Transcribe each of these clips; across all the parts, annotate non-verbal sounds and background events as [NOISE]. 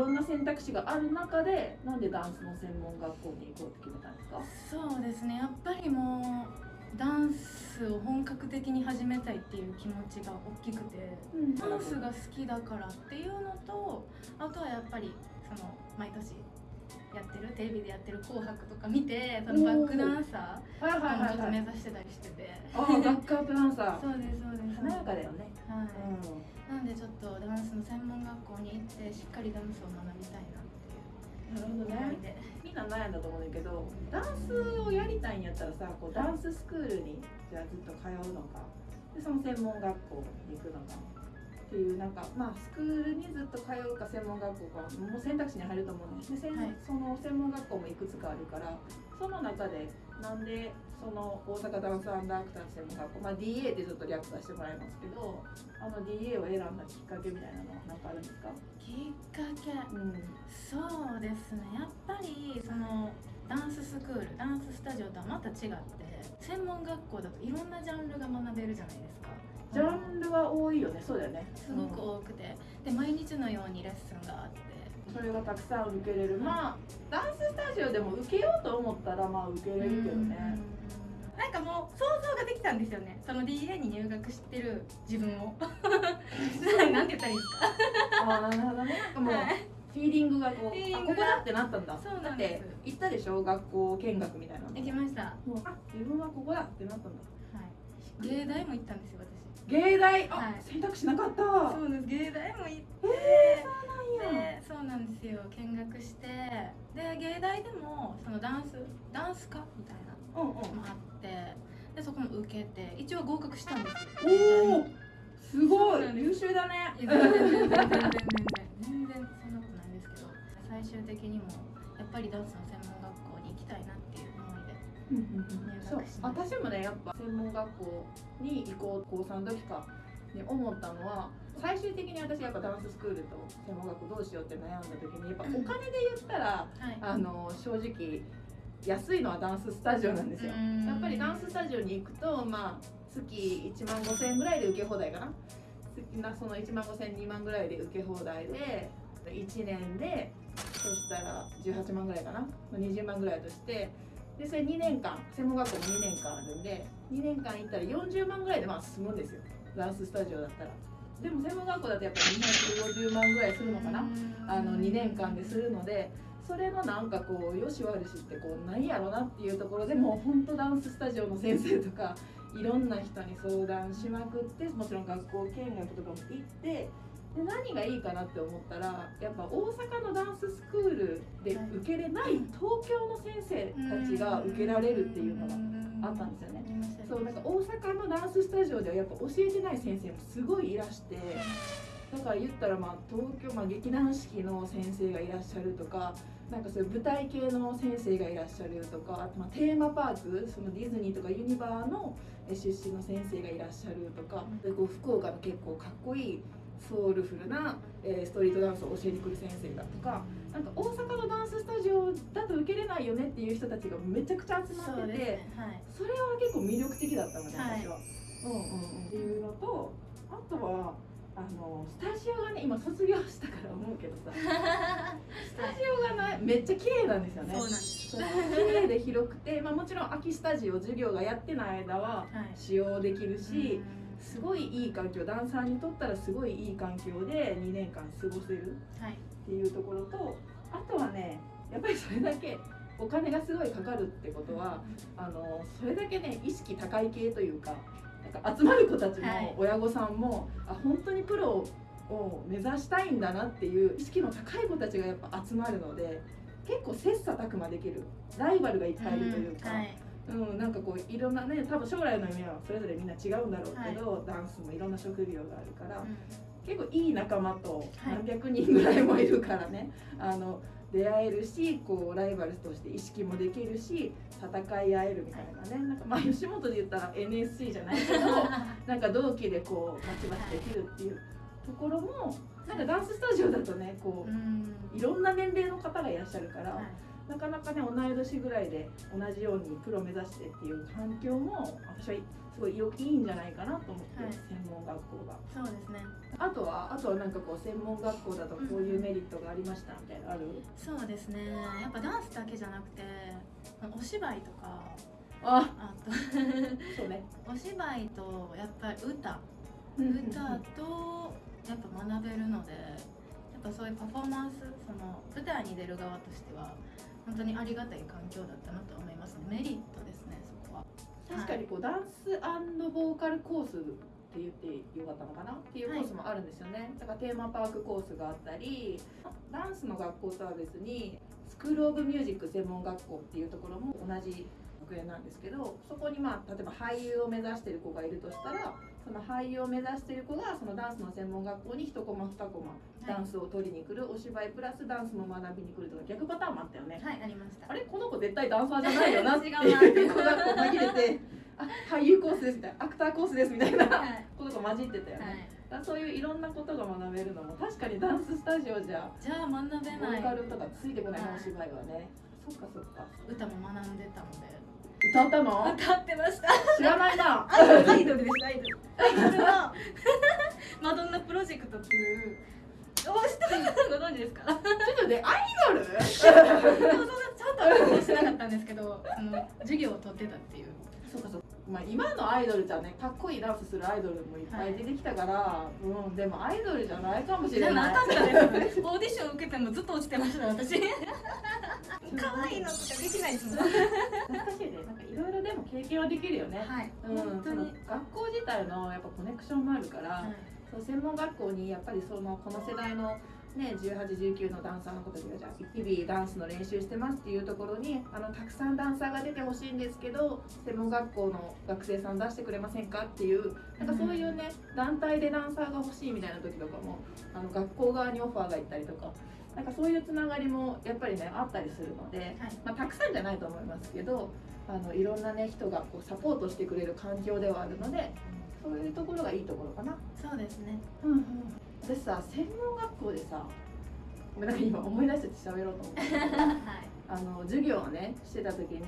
ろんな選択肢がある中でなんでダンスの専門学校に行こうって決めたんですか？そうですね。やっぱりもうダンスを本格的に始めたいっていう気持ちが大きくて、ダンスが好きだからっていうのとあとはやっぱりその毎年やってるテレビでやってる「紅白」とか見てそのバックダンサーはいはいもちょっと目指してたりして。てバックアップダンサー。[LAUGHS] そうですそうです。華やかだよね。はい、うなんでちょっとダンスの専門学校に行ってしっかりダンスを学びたいなっていう。んなるほどね。みんな悩んだと思うんだけどダンスをやりたいんやったらさこうダンススクールにじゃあずっと通うのか。でその専門学校に行くのかっていうなんかまあスクールにずっと通うか専門学校かもう選択肢に入ると思うんですで、はいその専門学校もいくつかあるからその中でなんでその大阪ダンスアンダークター専門学校、まあ、DA ってちょっと略させてもらいますけどあの DA を選んだきっかけみたいなのは何かあるんですか、きっかけ。うんそうですね。やっぱりクールダンススタジオとはまた違って専門学校だといろんなジャンルが学べるじゃないですか。ジャンルは多いよね。そうだよね。すごく多くて。で毎日のようにレッスンがあって。それがたくさん受けれる。まあダンススタジオでも受けようと思ったらまあ受けれるけどね。なんかもう想像ができたんですよね。その DA に入学してる自分を。[LAUGHS] なんて言ったらいいですか？ああなるほどね。なんかもうはいフィーリングがこうあここだってなったんだ。そうだってなんです。行ったでしょ？学校見学みたいなの。行きました。はもうあ自分はここだってなったんだ。い。芸大も行ったんですよ芸大？あ、はい。選択肢なかった。私そうです。芸大も行って。えー、そうなんや。でそうなんですよ。見学して。で芸大でもそのダンスダンス科みたいなうんうん。のもあって。でそこも受けて。一応合格したんですよ。おおすごい。優秀だね。全然全然全然全然。全然そんなことないんですけど最終的にもやっぱりダンスの専門学校に行きたいなっていう思いでそう私もねやっぱ専門学校に行こう高3の時かに思ったのは最終的に私やっぱダンススクールと専門学校どうしようって悩んだ時にやっぱお金で言ったらはい。あの正直安いのはダンススタジオなんですよ。うん。やっぱりダンススタジオに行くとまあ月1万5000円ぐらいで受け放題かな。月なその1万5000 2万ぐらいで受け放題で1年でそしたら18万ぐらいかな？20万ぐらいとしてでそれ2年間専門学校も2年間あるんで2年間行ったら40万ぐらいでまあ済むんですよ。ダンススタジオだったら。でも専門学校だとやっぱり250万ぐらいするのかな？あの2年間でするのでそれのなんかこうよし悪しってこうないやろなっていうところでもうほんとダンススタジオの先生とかいろんな人に相談しまくってもちろん学校見学とかも行ってで何がいいかなって思ったらやっぱ大阪のダンススクールで受けれない東京の先生たちが受けられるっていうのがあったんですよね。そうなんか大阪のダンススタジオではやっぱ教えてない先生もすごいいらしてだから言ったらまあ東京、まあ、劇団四季の先生がいらっしゃるとかなんかそういう舞台系の先生がいらっしゃるとかあとまあテーマパークそのディズニーとかユニバーのえ出身の先生がいらっしゃるとかでこう福岡の結構かっこいいソウルフルな、えーストリートダンスを教えてくる先生だとかなんか大阪のダンススタジオだと受けれないよねっていう人たちがめちゃくちゃ集まってて。ですねはいそれは結構魅力的だったのね、はい私は。うんうんうん、っていうのとあとはあのスタジオがね今卒業したから思うけどさ [LAUGHS] スタジオがねめっちゃ綺麗なんですよね。そうなんです綺麗で広くて、まあ、もちろん空きスタジオ授業がやってない間ははい使用できるし、すごいいい環境ダンサーにとったらすごいいい環境で2年間過ごせるはい。っていうところとあとはねやっぱりそれだけお金がすごいかかるってことはあのそれだけね意識高い系というかなんか集まる子たちはい。の親御さんも、あ本当にプロを目指したいんだなっていう意識の高い子たちがやっぱ集まるので結構切磋琢磨できる。ライバルがいっぱいいるというか。はいうん、なんかこういろんなね多分将来の夢はそれぞれみんな違うんだろうけど、ダンスもいろんな職業があるから、結構いい仲間とはい。何百人ぐらいもいるからね、あの出会えるしこうライバルとして意識もできるし戦い合えるみたいなねなんかまあ吉本で言ったら NSC じゃないけど [LAUGHS] なんか同期でこうバチバチできるっていうところもなんかダンススタジオだとねこうん。ういろんな年齢の方がいらっしゃるから、はいなかなかね同い年ぐらいで同じようにプロ目指してっていう環境も私はすごいよいいんじゃないかなと思って、はい。専門学校が。そうですね。あとはあとはなんかこう専門学校だとこういうメリットがありましたみたいなのある、そうですね。やっぱダンスだけじゃなくてお芝居とかああとそうね。お芝居とやっぱり歌。歌歌とやっぱ学べるのでやっぱそういうパフォーマンスその舞台に出る側としては本当にありがたい環境だったなと思います。メリットですねそこは。確かにこうダンスボーカルコースって言ってよかったのかなっていうコースもあるんですよね、だからテーマパークコースがあったりダンスの学校とは別にスクール・オブ・ミュージック専門学校っていうところも同じ学園なんですけどそこにまあ例えば俳優を目指してる子がいるとしたらその俳優を目指してる子がそのダンスの専門学校に1コマ2コマダンスを取りに来るお芝居プラスダンスも学びに来るとか逆パターンもあったよね。はいありました。あれこの子絶対ダンサーじゃないよなって。いう子がこう紛れてあ俳優コースですみたいなアクターコースですみたいなはい。ことが混じってたよね、はい。そういういろんなことが学べるのも確かにダンススタジオじゃじゃあ学べボない。ーカルとかついてこないお芝居はね。そっかそっか。歌も学んでたので。歌ったの？歌ってました。知らないな。[LAUGHS] アイドルですアイドル。アイドルのマドンナプロジェクトっていう。お知ってますご存知ですか？ちょっとねアイドル？ちゃんとしてなかったんですけどその授業を取ってたっていう。そうかそうかまあ今のアイドルじゃねかっこいいダンスするアイドルもいっぱい出てきたから、うんでもアイドルじゃないかもしじゃれなないかったですオーディション受けてもずっと落ちてました私。[LAUGHS] 可愛いのとかできないですもん懐かしいね。なんかいろいろでも経験はできるよね。はい。うん、本当に、その学校自体のやっぱコネクションもあるから、はい。そう専門学校にやっぱりそのこの世代のね1819のダンサーの子たちがじゃあ日々ダンスの練習してますっていうところにあのたくさんダンサーが出てほしいんですけど専門学校の学生さん出してくれませんかっていうなんかそういうね団体でダンサーが欲しいみたいな時とかもあの学校側にオファーが行ったりとか。なんかそういうつながりもやっぱりねあったりするので、はいまあ、たくさんじゃないと思いますけどあのいろんなね人がこうサポートしてくれる環境ではあるのでそういうところがいいところかな。そうですね。うんうん、私さ専門学校でさごめんなんか今思い出して喋ろうと思って [LAUGHS] はい。あの授業をねしてた時に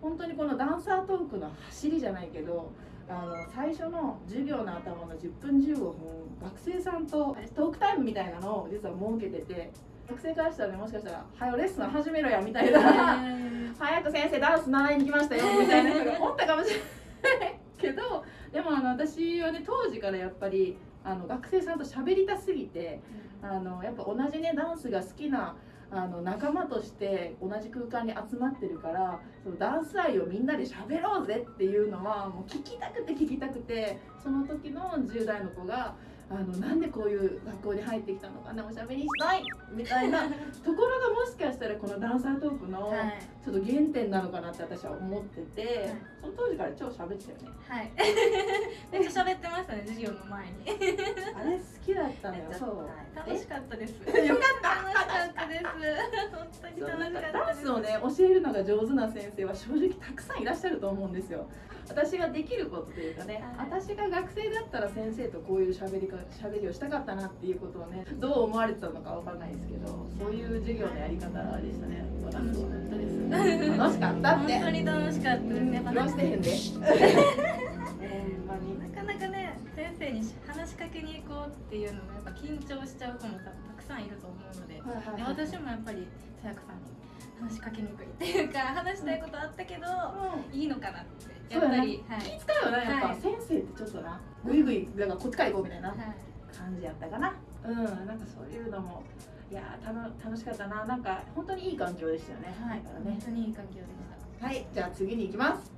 本当にこのダンサートークの走りじゃないけどあの最初の授業の頭の10分15分学生さんとトークタイムみたいなのを実は設けてて学生からしたらねもしかしたら「はよレッスン始めろや」みたいな。[LAUGHS] 早く先生ダンス習いに来ましたよみたいな人がおったかもしれないけどでもあの私はね当時からやっぱりあの学生さんと喋りたすぎてあのやっぱ同じねダンスが好きなあの仲間として同じ空間に集まってるからそのダンス愛をみんなで喋ろうぜっていうのはもう聞きたくて聞きたくてその時の10代の子があのなんでこういう学校に入ってきたのかなおしゃべりしたいみたいな [LAUGHS] ところがもしかしたらこのダンサートークのはい。ちょっと原点なのかなって私は思ってて、その当時から超喋ってたよね。はい。[LAUGHS] めっちゃ喋ってましたね授業の前に。あれ好きだったのよ。そう。楽しかったです。え？よかった楽しかったです。本当に楽しかったです。ダンスをね教えるのが上手な先生は正直たくさんいらっしゃると思うんですよ私ができることというかね、はい。私が学生だったら先生とこういう喋りか喋りをしたかったなっていうことをねどう思われてたのかわかんないですけどそういう授業のやり方でしたね。私楽しかはったです。[LAUGHS] 楽しかったって。本当に楽しかったですやっぱ言わしてへんで。[LAUGHS] なかなかね先生に話しかけに行こうっていうのもやっぱ緊張しちゃう子もたたくさんいると思うのではいはいではい。私もやっぱりさやかさんに話しかけにくいっていうか話したいことあったけどいいのかなってやっぱり、はい。気使うよなやっぱ、はい。先生ってちょっとなぐいぐいだからこっちから行こうみたいな。はい。感じやったかな。うんなんかそういうのもいやーたの楽しかったな。なんか本当にいい環境でしたよね。はい。ね。本当にいい環境でした。はいじゃあ次に行きます